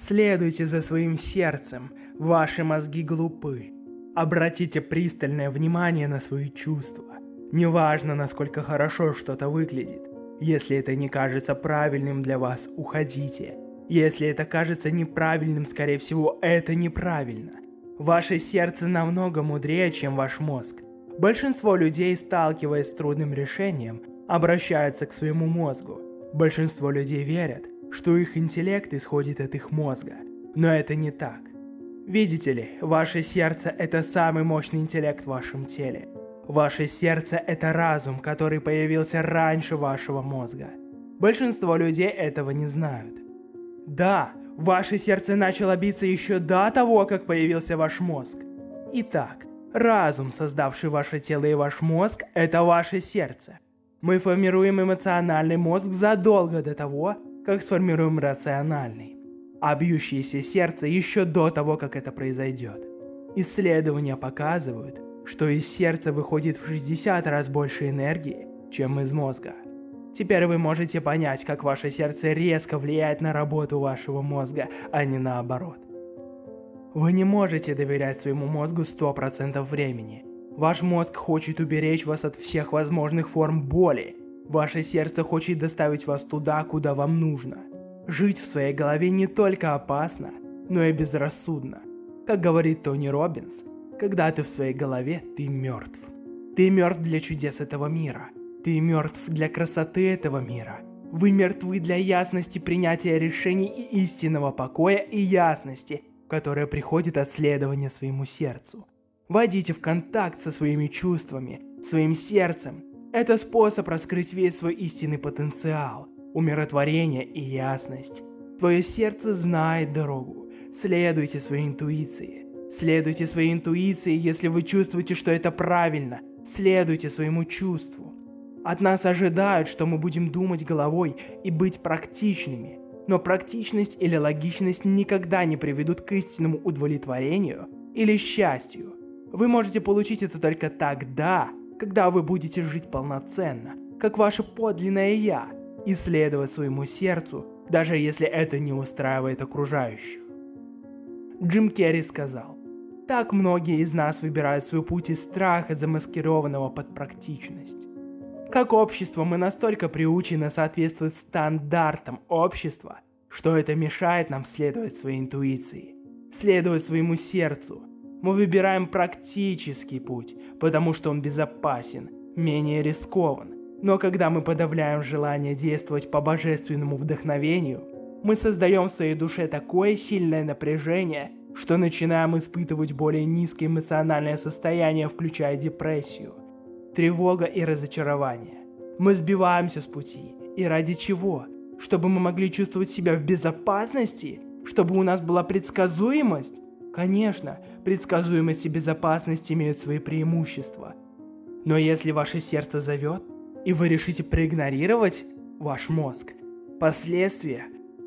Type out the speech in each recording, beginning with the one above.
Следуйте за своим сердцем, ваши мозги глупы. Обратите пристальное внимание на свои чувства. Неважно, насколько хорошо что-то выглядит. Если это не кажется правильным для вас, уходите. Если это кажется неправильным, скорее всего, это неправильно. Ваше сердце намного мудрее, чем ваш мозг. Большинство людей, сталкиваясь с трудным решением, обращаются к своему мозгу. Большинство людей верят, что их интеллект исходит от их мозга. Но это не так. Видите ли, ваше сердце – это самый мощный интеллект в вашем теле. Ваше сердце – это разум, который появился раньше вашего мозга. Большинство людей этого не знают. Да, ваше сердце начало биться еще до того, как появился ваш мозг. Итак, разум, создавший ваше тело и ваш мозг, это ваше сердце. Мы формируем эмоциональный мозг задолго до того, как сформируем рациональный. А бьющееся сердце еще до того, как это произойдет. Исследования показывают, что из сердца выходит в 60 раз больше энергии, чем из мозга. Теперь вы можете понять, как ваше сердце резко влияет на работу вашего мозга, а не наоборот. Вы не можете доверять своему мозгу 100% времени. Ваш мозг хочет уберечь вас от всех возможных форм боли. Ваше сердце хочет доставить вас туда, куда вам нужно. Жить в своей голове не только опасно, но и безрассудно. Как говорит Тони Робинс, когда ты в своей голове, ты мертв. Ты мертв для чудес этого мира – ты мертв для красоты этого мира. Вы мертвы для ясности принятия решений и истинного покоя и ясности, которая приходит от следования своему сердцу. Войдите в контакт со своими чувствами, своим сердцем. Это способ раскрыть весь свой истинный потенциал, умиротворение и ясность. Твое сердце знает дорогу. Следуйте своей интуиции. Следуйте своей интуиции, если вы чувствуете, что это правильно. Следуйте своему чувству. От нас ожидают, что мы будем думать головой и быть практичными. Но практичность или логичность никогда не приведут к истинному удовлетворению или счастью. Вы можете получить это только тогда, когда вы будете жить полноценно, как ваше подлинное «я», и следовать своему сердцу, даже если это не устраивает окружающих. Джим Керри сказал, «Так многие из нас выбирают свой путь из страха, замаскированного под практичность. Как общество мы настолько приучены соответствовать стандартам общества, что это мешает нам следовать своей интуиции, следовать своему сердцу. Мы выбираем практический путь, потому что он безопасен, менее рискован. Но когда мы подавляем желание действовать по божественному вдохновению, мы создаем в своей душе такое сильное напряжение, что начинаем испытывать более низкое эмоциональное состояние, включая депрессию – тревога и разочарование. Мы сбиваемся с пути. И ради чего? Чтобы мы могли чувствовать себя в безопасности? Чтобы у нас была предсказуемость? Конечно, предсказуемость и безопасность имеют свои преимущества. Но если ваше сердце зовет, и вы решите проигнорировать ваш мозг, последствия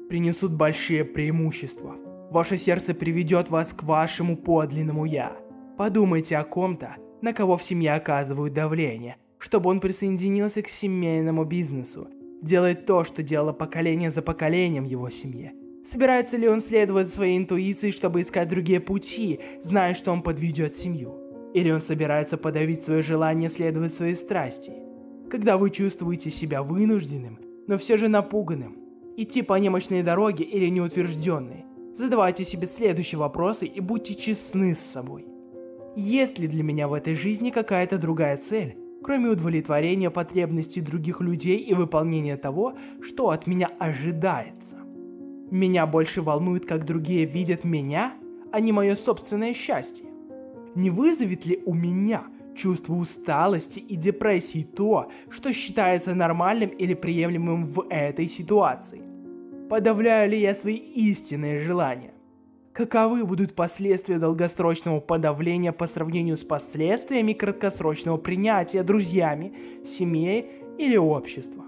принесут большие преимущества. Ваше сердце приведет вас к вашему подлинному «я». Подумайте о ком-то, на кого в семье оказывают давление, чтобы он присоединился к семейному бизнесу, делает то, что делало поколение за поколением его семье. Собирается ли он следовать своей интуиции, чтобы искать другие пути, зная, что он подведет семью? Или он собирается подавить свое желание следовать своей страсти? Когда вы чувствуете себя вынужденным, но все же напуганным, идти по немощной дороге или неутвержденной, задавайте себе следующие вопросы и будьте честны с собой. Есть ли для меня в этой жизни какая-то другая цель, кроме удовлетворения потребностей других людей и выполнения того, что от меня ожидается? Меня больше волнует, как другие видят меня, а не мое собственное счастье. Не вызовет ли у меня чувство усталости и депрессии то, что считается нормальным или приемлемым в этой ситуации? Подавляю ли я свои истинные желания? Каковы будут последствия долгосрочного подавления по сравнению с последствиями краткосрочного принятия друзьями, семьей или общества?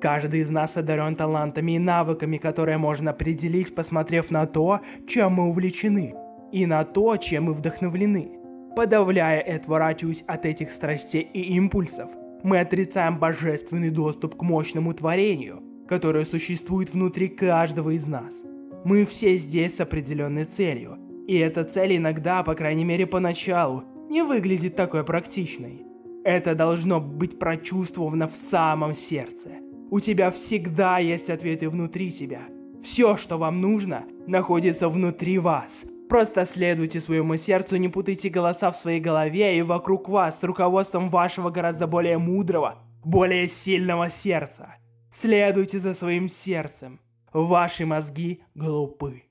Каждый из нас одарен талантами и навыками, которые можно определить, посмотрев на то, чем мы увлечены, и на то, чем мы вдохновлены. Подавляя и отворачиваясь от этих страстей и импульсов, мы отрицаем божественный доступ к мощному творению, которое существует внутри каждого из нас – Мы все здесь с определенной целью. И эта цель иногда, по крайней мере поначалу, не выглядит такой практичной. Это должно быть прочувствовано в самом сердце. У тебя всегда есть ответы внутри тебя. Все, что вам нужно, находится внутри вас. Просто следуйте своему сердцу, не путайте голоса в своей голове и вокруг вас с руководством вашего гораздо более мудрого, более сильного сердца. Следуйте за своим сердцем. Ваши мозги глупы.